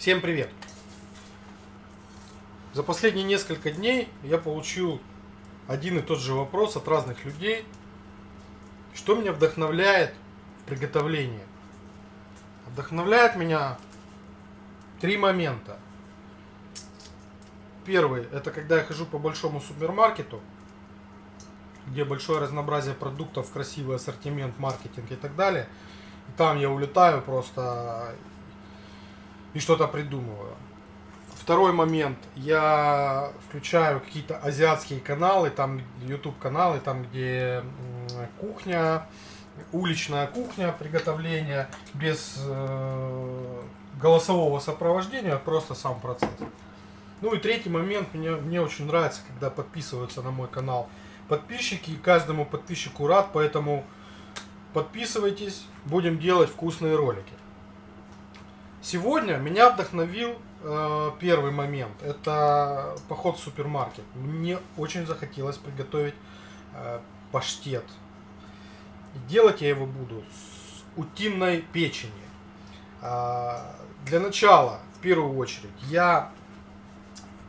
Всем привет! За последние несколько дней я получил один и тот же вопрос от разных людей, что меня вдохновляет в приготовлении. Вдохновляет меня три момента. Первый, это когда я хожу по большому супермаркету, где большое разнообразие продуктов, красивый ассортимент, маркетинг и так далее. И там я улетаю просто и что-то придумываю. Второй момент, я включаю какие-то азиатские каналы, там YouTube каналы, там где кухня, уличная кухня, приготовление без э, голосового сопровождения, просто сам процесс. Ну и третий момент, мне, мне очень нравится, когда подписываются на мой канал подписчики, и каждому подписчику рад, поэтому подписывайтесь, будем делать вкусные ролики. Сегодня меня вдохновил э, первый момент. Это поход в супермаркет. Мне очень захотелось приготовить э, паштет. делать я его буду с утиной печени. Э, для начала, в первую очередь, я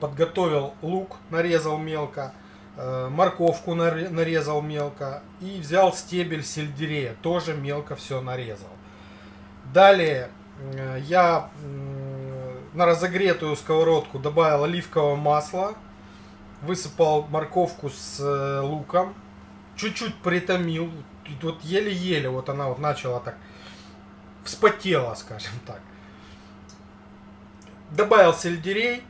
подготовил лук, нарезал мелко, э, морковку нарезал мелко и взял стебель сельдерея, тоже мелко все нарезал. Далее я на разогретую сковородку добавил оливковое масло, высыпал морковку с э, луком, чуть-чуть притомил, вот еле-еле вот она вот начала так вспотела, скажем так. Добавил сельдерей,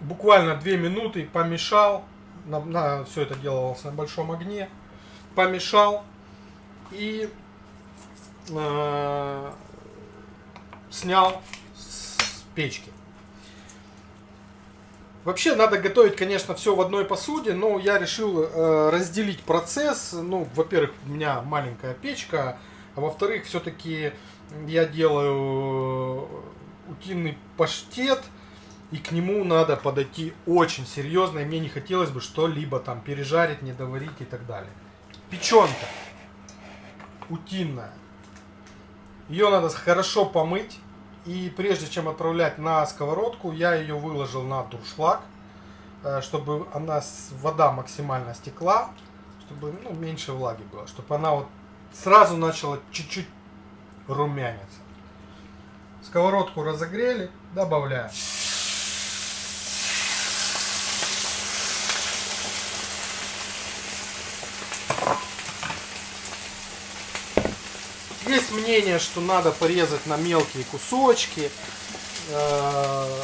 буквально 2 минуты помешал, на, на, все это делалось на большом огне, помешал и э, снял с печки. Вообще надо готовить, конечно, все в одной посуде, но я решил э, разделить процесс. Ну, во-первых, у меня маленькая печка, а во-вторых, все-таки я делаю утиный паштет, и к нему надо подойти очень серьезно, и мне не хотелось бы что-либо там пережарить, не доварить и так далее. Печенка утиная. Ее надо хорошо помыть. И прежде чем отправлять на сковородку, я ее выложил на дуршлаг, э, чтобы она, вода максимально стекла, чтобы ну, меньше влаги было, чтобы она вот сразу начала чуть-чуть румяниться. Сковородку разогрели, добавляем. Есть мнение, что надо порезать на мелкие кусочки. Э,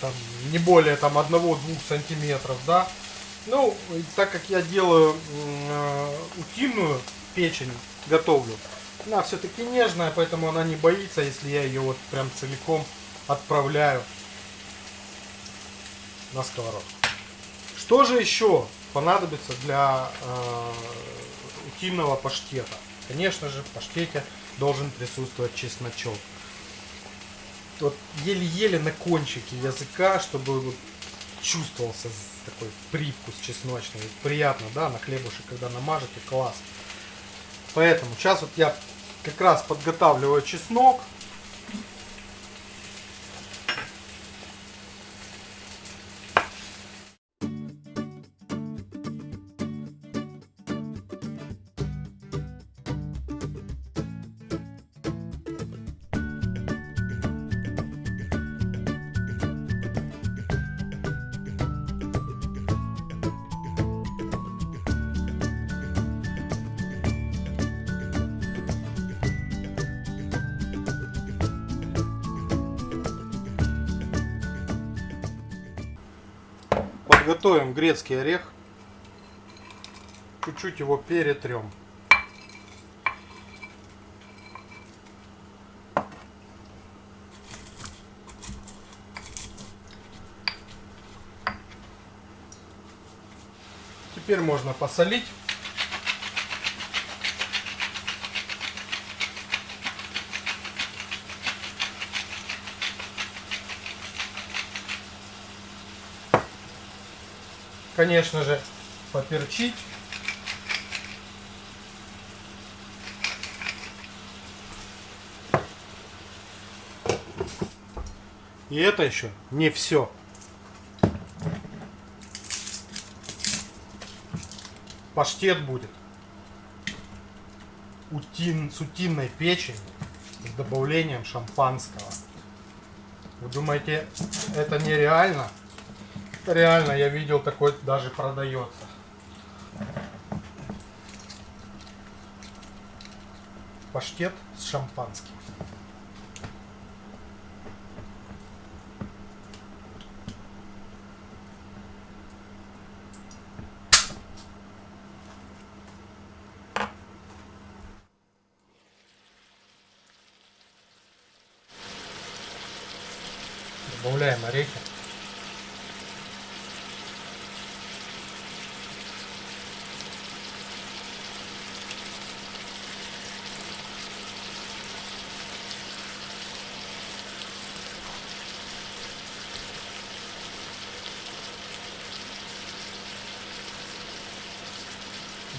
там, не более там 1-2 сантиметров, да. Ну, так как я делаю э, утиную печень, готовлю, она все-таки нежная, поэтому она не боится, если я ее вот прям целиком отправляю на сковородку. Что же еще понадобится для э, утиного паштета? Конечно же, в паштете должен присутствовать чесночок. Вот еле-еле на кончике языка, чтобы вот чувствовался такой привкус чесночный. Приятно, да, на хлебушек, когда намажете, класс. Поэтому сейчас вот я как раз подготавливаю чеснок. Готовим грецкий орех. Чуть-чуть его перетрем. Теперь можно посолить. Конечно же, поперчить. И это еще не все. Паштет будет утин, с утиной печенью с добавлением шампанского. Вы думаете, это нереально? Реально, я видел, такой даже продается. Паштет с шампанским. Добавляем орехи.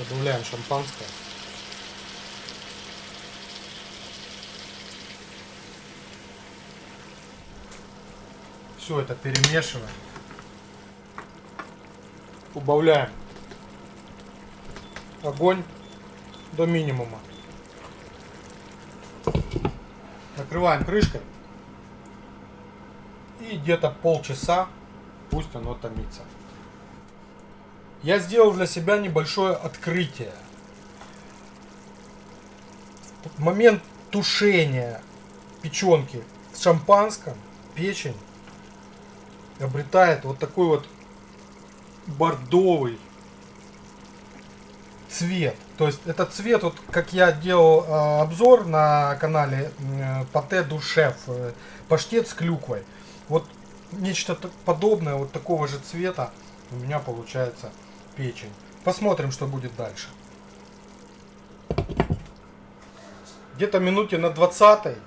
Добавляем шампанское. Все это перемешиваем. Убавляем огонь до минимума. Накрываем крышкой. И где-то полчаса пусть оно томится. Я сделал для себя небольшое открытие. Момент тушения печенки с шампанским печень обретает вот такой вот бордовый цвет. То есть этот цвет, вот как я делал э, обзор на канале э, Пате Душев, э, паштет с клюквой. Вот нечто подобное, вот такого же цвета у меня получается печень. Посмотрим, что будет дальше. Где-то минуте на 20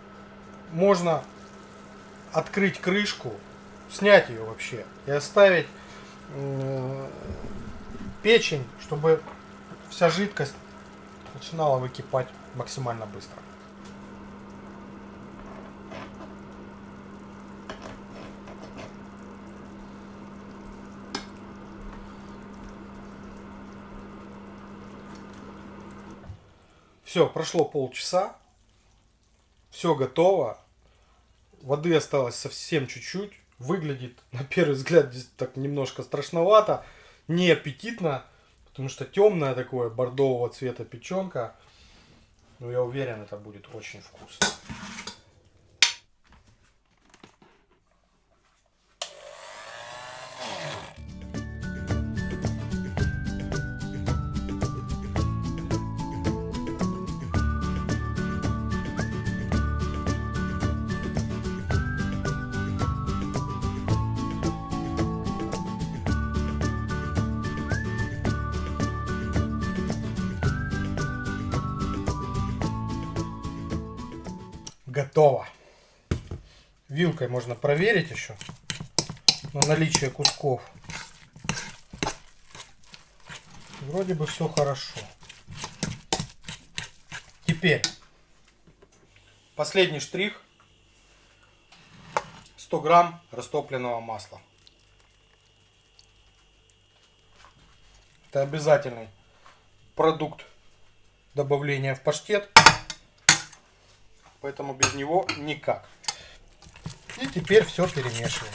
можно открыть крышку снять ее вообще и оставить э, печень, чтобы вся жидкость начинала выкипать максимально быстро. Все, прошло полчаса, все готово, воды осталось совсем чуть-чуть, выглядит на первый взгляд так немножко страшновато, не аппетитно, потому что темная такое бордового цвета печенка. Но я уверен, это будет очень вкусно. Готово. Вилкой можно проверить еще на наличие кусков. Вроде бы все хорошо. Теперь последний штрих. 100 грамм растопленного масла. Это обязательный продукт добавления в паштет. Поэтому без него никак. И теперь все перемешиваем.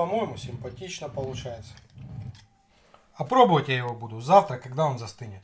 По-моему, симпатично получается. А пробовать я его буду завтра, когда он застынет.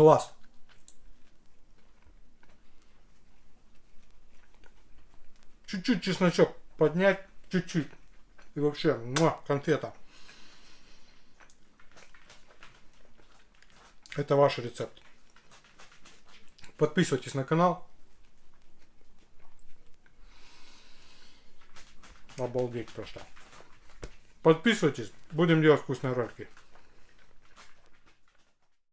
Класс. Чуть-чуть чесночок поднять, чуть-чуть. И вообще, муа, конфета. Это ваш рецепт. Подписывайтесь на канал. Обалдеть просто. Подписывайтесь, будем делать вкусные ролики.